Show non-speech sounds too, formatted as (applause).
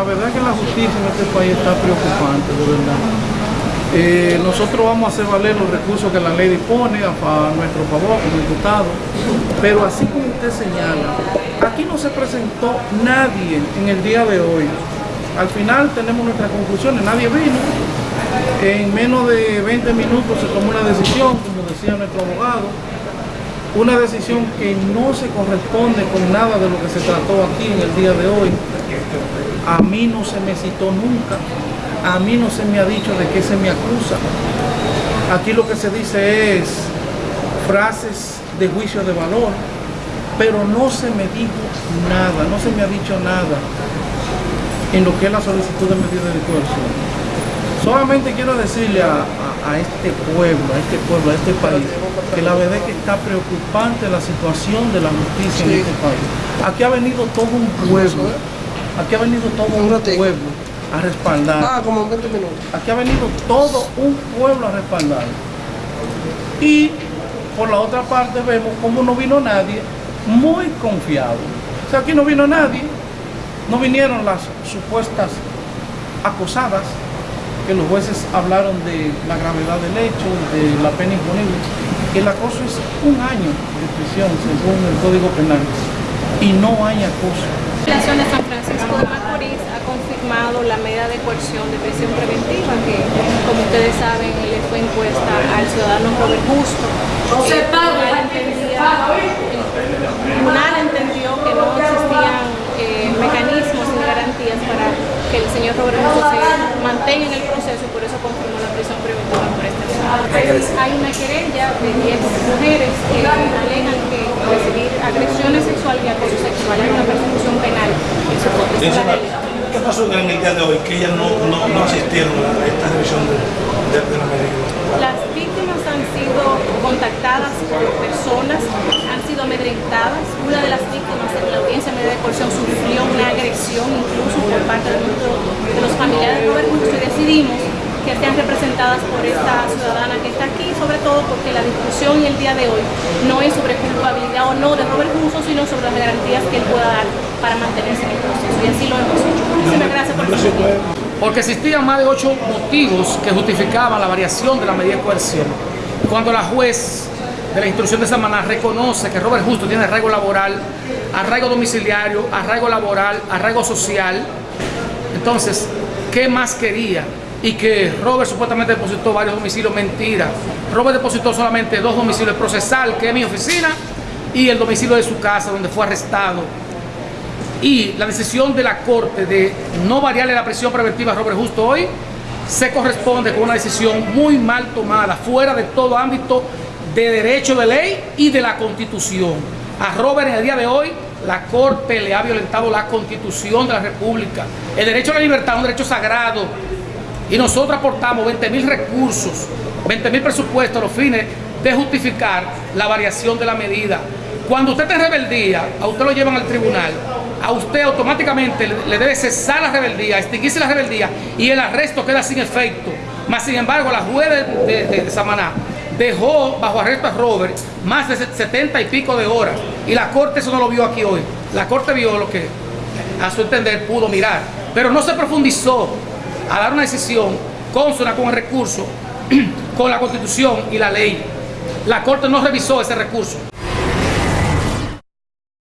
la verdad que la justicia en este país está preocupante, de verdad. Eh, nosotros vamos a hacer valer los recursos que la ley dispone a, a nuestro favor como diputado, pero así como usted señala, aquí no se presentó nadie en el día de hoy. Al final tenemos nuestras conclusiones, nadie vino. En menos de 20 minutos se tomó una decisión, como decía nuestro abogado, una decisión que no se corresponde con nada de lo que se trató aquí en el día de hoy. A mí no se me citó nunca, a mí no se me ha dicho de qué se me acusa. Aquí lo que se dice es frases de juicio de valor, pero no se me dijo nada, no se me ha dicho nada en lo que es la solicitud de medida de coerción. Solamente quiero decirle a, a- a este pueblo, a este pueblo, a este país, que la verdad es que está preocupante la situación de la justicia en este país. Aquí ha venido todo un pueblo, aquí ha venido todo un pueblo a respaldar. Ah, como en 20 minutos. Aquí ha venido todo un pueblo a respaldar. Y por la otra parte vemos como no vino nadie muy confiado. O sea, aquí no vino nadie, no vinieron las supuestas acosadas, que los jueces hablaron de la gravedad del hecho, de la pena imponible. El acoso es un año de prisión según el Código Penal y no hay acoso. La Nación de San Francisco de Macorís ha confirmado la medida de coerción de prisión preventiva que, como ustedes saben, le fue impuesta al ciudadano Robert Justo. El tribunal, entendía- el tribunal entendió que no existían eh, mecanismos ni garantías para que el señor Robert Justo se mantenga en el proceso y por eso confirmó la prisión preventiva por este caso. Hay una querella de 10 mujeres que alegan que recibir agresiones sexuales y acoso sexual hay una persecución penal en su contra. ¿Qué pasó en el día de hoy? Que ellas no, no, no asistieron a esta revisión de, de, de la medida. Las víctimas han sido contactadas por personas, han sido amedrentadas. Una de las víctimas en la audiencia media de coerción sufrió una agresión incluso por parte de, nuestro- de los familiares de Robert Justo y decidimos que sean representadas por esta ciudadana que está aquí, sobre todo porque la discusión y el día de hoy no es sobre culpabilidad o no de Robert Justo, sino sobre las garantías que él pueda dar para mantenerse en el proceso. Y así lo hemos hecho. Muchísimas gracias por su tiempo. porque existían más de ocho motivos que justificaban la variación de la medida de coerción. Cuando la juez de la instrucción de Samaná reconoce que Robert Justo tiene arraigo laboral, arraigo domiciliario, arraigo laboral, arraigo social, entonces, ¿qué más quería? Y que Robert supuestamente depositó varios domicilios, mentira. Robert depositó solamente dos domicilios, el procesal, que es mi oficina, y el domicilio de su casa, donde fue arrestado y la decisión de la Corte de no variarle la prisión preventiva a Robert Justo hoy se corresponde con una decisión muy mal tomada, fuera de todo ámbito de derecho de ley y de la Constitución. A Robert en el día de hoy la Corte le ha violentado la Constitución de la República. El derecho a la libertad es un derecho sagrado y nosotros aportamos 20 mil recursos, 20 mil presupuestos a los fines de justificar la variación de la medida. Cuando usted está rebeldía, a usted lo llevan al tribunal, a usted automáticamente le debe cesar la rebeldía, extinguirse la rebeldía y el arresto queda sin efecto. Mas, sin embargo, la juez de- de- de Samaná dejó bajo arresto a Robert más de 70 y pico de horas y la corte eso no lo vio aquí hoy. La corte vio lo que a su entender pudo mirar, pero no se profundizó a dar una decisión consona con el recurso, (clears throat) con la constitución y la ley. La corte no revisó ese recurso.